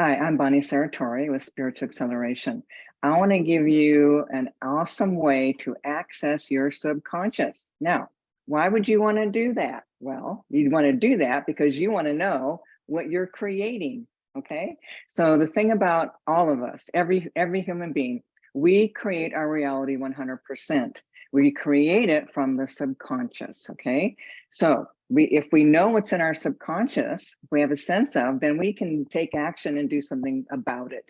Hi, I'm Bonnie Saratori with Spiritual Acceleration. I want to give you an awesome way to access your subconscious. Now, why would you want to do that? Well, you'd want to do that because you want to know what you're creating. Okay. So the thing about all of us, every every human being, we create our reality 100%. We create it from the subconscious. Okay. So we if we know what's in our subconscious, we have a sense of, then we can take action and do something about it.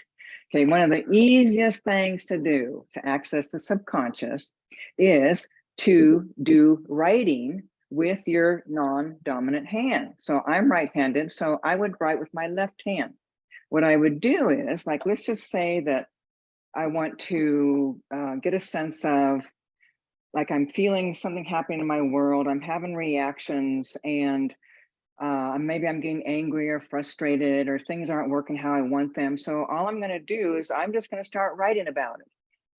Okay, one of the easiest things to do to access the subconscious is to do writing with your non-dominant hand. So I'm right-handed, so I would write with my left hand. What I would do is, like, let's just say that I want to uh, get a sense of like I'm feeling something happening in my world, I'm having reactions and uh, maybe I'm getting angry or frustrated or things aren't working how I want them. So all I'm gonna do is I'm just gonna start writing about it.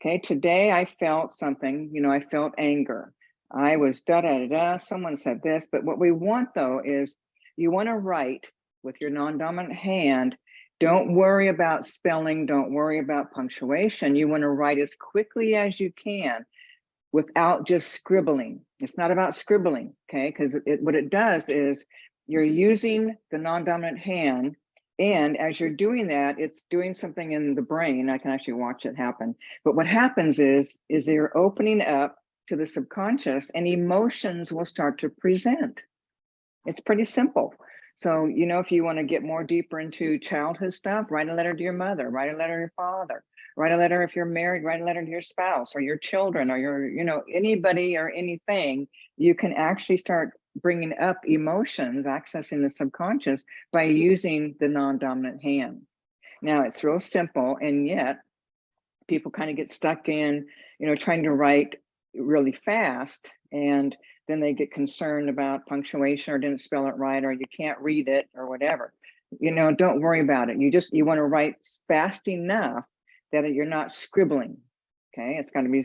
Okay, today I felt something, you know, I felt anger. I was da da da da, someone said this, but what we want though is you wanna write with your non-dominant hand don't worry about spelling, don't worry about punctuation. You wanna write as quickly as you can without just scribbling. It's not about scribbling, okay? Because what it does is you're using the non-dominant hand and as you're doing that, it's doing something in the brain. I can actually watch it happen. But what happens is, is you're opening up to the subconscious and emotions will start to present. It's pretty simple. So, you know, if you want to get more deeper mm. into childhood stuff, write a letter to your mother, write a letter to your father, write a letter if you're married write a letter to your spouse or your children or your you know anybody or anything. You can actually start bringing up emotions accessing the subconscious by using the non-dominant hand. Now it's real simple and yet people kind of get stuck in you know trying to write really fast and then they get concerned about punctuation or didn't spell it right or you can't read it or whatever you know don't worry about it you just you want to write fast enough that you're not scribbling. Okay, it's going to be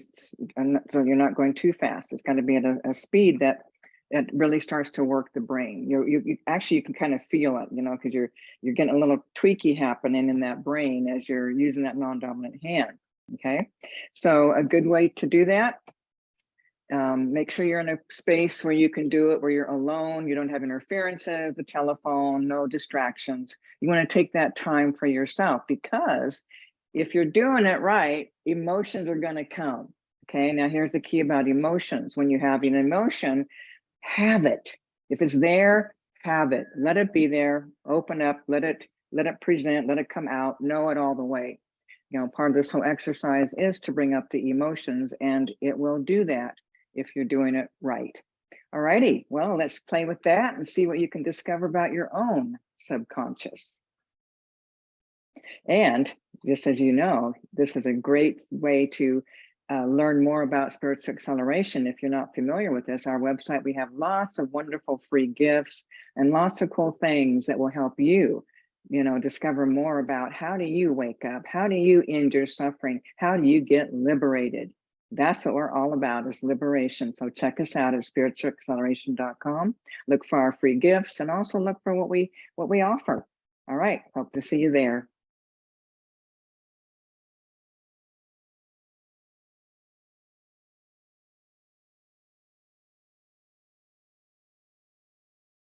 so you're not going too fast. It's going to be at a, a speed that that really starts to work the brain. You, you, you actually you can kind of feel it, you know, because you're you're getting a little tweaky happening in that brain as you're using that non-dominant hand. Okay, so a good way to do that. Um, make sure you're in a space where you can do it, where you're alone, you don't have interferences, the telephone, no distractions. You want to take that time for yourself because if you're doing it right, emotions are going to come. Okay, now here's the key about emotions. When you have an emotion, have it. If it's there, have it. Let it be there. Open up. Let it let it present. Let it come out. Know it all the way. You know, part of this whole exercise is to bring up the emotions, and it will do that if you're doing it right. All righty. Well, let's play with that and see what you can discover about your own subconscious. And just as you know, this is a great way to uh, learn more about spiritual acceleration. If you're not familiar with this, our website, we have lots of wonderful free gifts and lots of cool things that will help you, you know, discover more about how do you wake up? How do you end your suffering? How do you get liberated? That's what we're all about is liberation. So check us out at spiritualacceleration.com. Look for our free gifts and also look for what we what we offer. All right, hope to see you there.